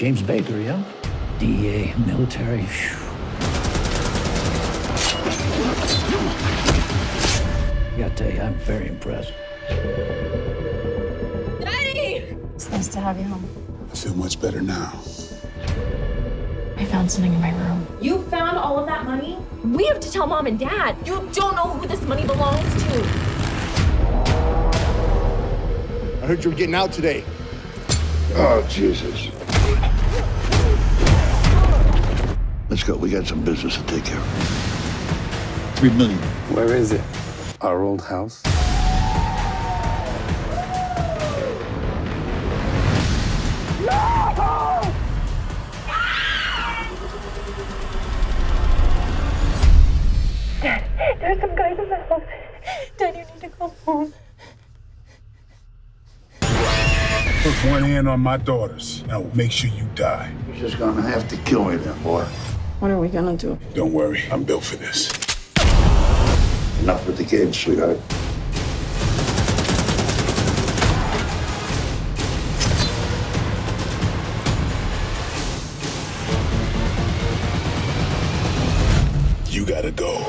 James Baker, yeah? DEA, military. Phew. I gotta tell you, I'm very impressed. Daddy! It's nice to have you home. I feel much better now. I found something in my room. You found all of that money? We have to tell mom and dad. You don't know who this money belongs to. I heard you were getting out today. Oh, Jesus. Let's go. We got some business to take care of. Three million. Where is it? Our old house? There's some guys in the house. Dad, you need to come home. Put one hand on my daughters, and I will make sure you die. You're just gonna have to kill me then, boy. What are we gonna do? Don't worry, I'm built for this. Enough with the kids, sweetheart. You gotta go.